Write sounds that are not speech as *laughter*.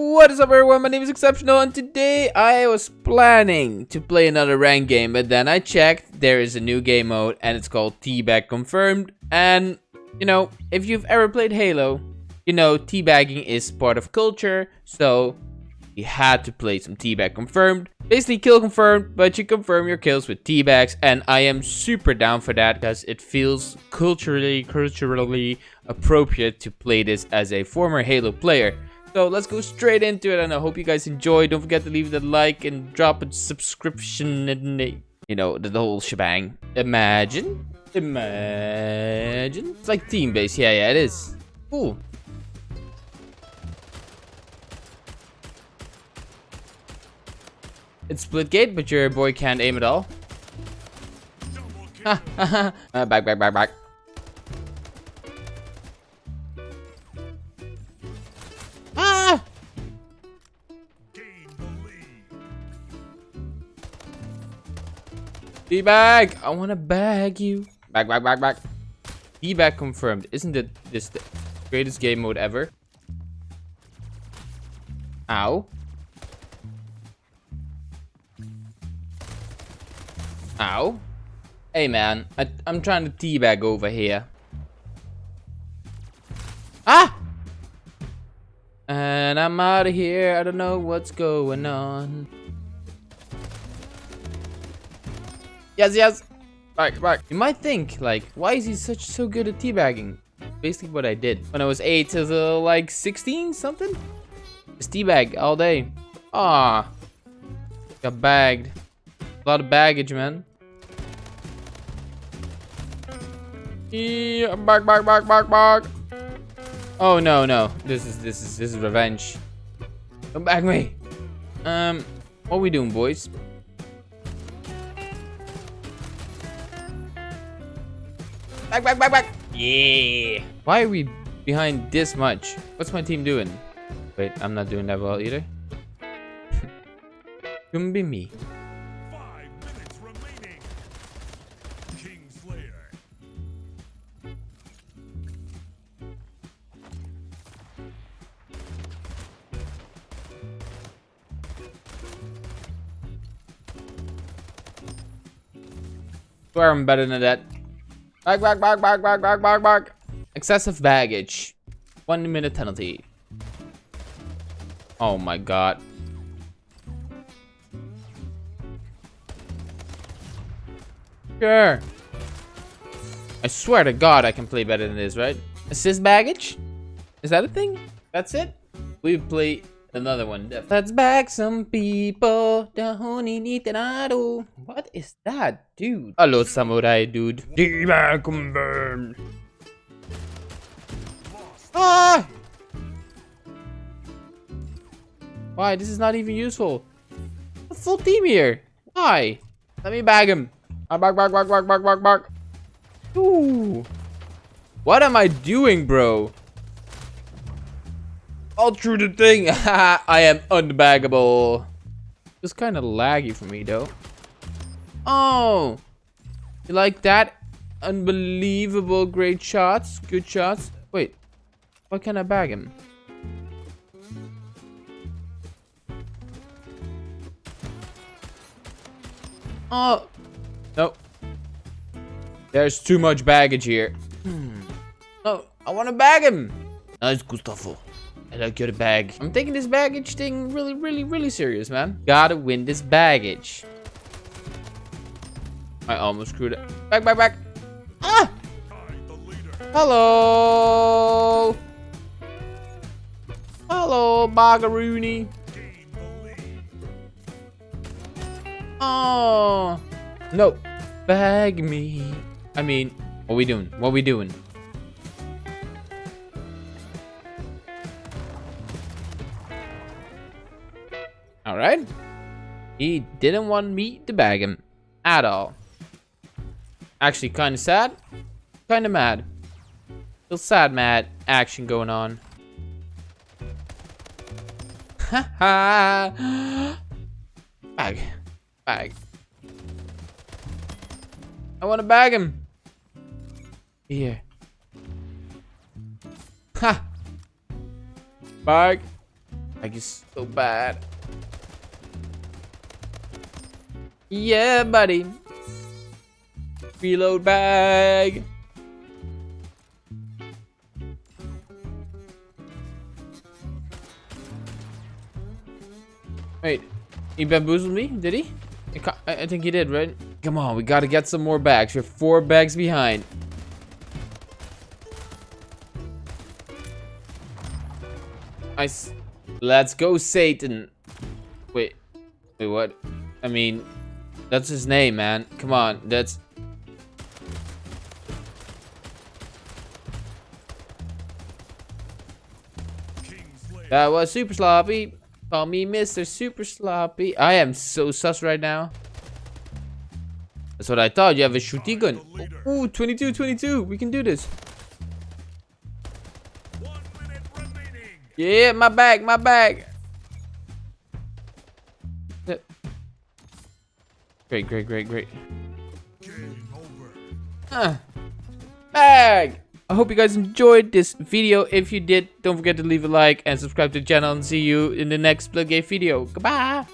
What is up everyone, my name is Exceptional and today I was planning to play another ranked game but then I checked there is a new game mode and it's called Teabag Confirmed and you know, if you've ever played Halo, you know teabagging is part of culture so you had to play some Teabag Confirmed. Basically kill confirmed, but you confirm your kills with teabags and I am super down for that because it feels culturally, culturally appropriate to play this as a former Halo player. So let's go straight into it and I hope you guys enjoy. Don't forget to leave the like and drop a subscription and you know, the, the whole shebang. Imagine, imagine. It's like team base. Yeah, yeah, it is. Cool. It's Splitgate, but your boy can't aim at all. uh, back, back, back, back. D-bag! I wanna bag you. Back, back, back, back. D-bag confirmed. Isn't it this the greatest game mode ever? Ow. Ow. Hey man, I, I'm trying to teabag over here. Ah! And I'm out of here. I don't know what's going on. Yes, yes. Back, back. You might think, like, why is he such so good at teabagging? Basically what I did when I was 8 to the, like, 16 something? Just teabag all day. Ah, Got bagged. A lot of baggage, man. Yeah, back, back, back, back, back. Oh no, no. This is this is this is revenge. Come back me. Um, what we doing, boys? Back, back, back, back. Yeah. Why are we behind this much? What's my team doing? Wait, I'm not doing that well either. *laughs* Couldn't be me. Swear I'm better than that. Back, back, back, back, back, back, back, back. Excessive baggage. One minute penalty. Oh my god. Sure. I swear to god I can play better than this, right? Assist baggage? Is that a thing? That's it? We play another one. Let's bag some people. The honey need What is that, dude? Hello, samurai, dude. Demon confirmed. Ah! Why? This is not even useful. A full team here. Why? Let me bag him. I bark, bark, bark, bark, bark, bark, bark. Ooh. What am I doing, bro? All through the thing. *laughs* I am unbaggable. It's kind of laggy for me though. Oh, you like that? Unbelievable great shots, good shots. Wait, why can't I bag him? Oh, no. There's too much baggage here. Hmm. Oh, I want to bag him. Nice, Gustavo. Like your bag. I'm taking this baggage thing really, really, really serious, man. Gotta win this baggage. I almost screwed it. Back, back, back. Ah! Hello. Hello, Bagaroony. Oh. No. Bag me. I mean, what we doing? What we doing? Alright. He didn't want me to bag him at all. Actually, kind of sad. Kind of mad. Feel sad, mad action going on. Ha *laughs* ha! Bag. Bag. I want to bag him. Here. Ha. Bag. Like it's so bad. Yeah, buddy. Reload bag. Wait, he bamboozled me? Did he? I, I think he did, right? Come on, we gotta get some more bags. We're four bags behind. Nice. Let's go, Satan. Wait. Wait, what? I mean, that's his name, man. Come on, that's... That was super sloppy. Call me Mr. Super Sloppy. I am so sus right now. That's what I thought. You have a shooty gun. Ooh, 22, 22. We can do this. Yeah, my bag, my bag. Great, great, great, great. Uh, bag! I hope you guys enjoyed this video. If you did, don't forget to leave a like and subscribe to the channel and see you in the next Splitgate video. Goodbye!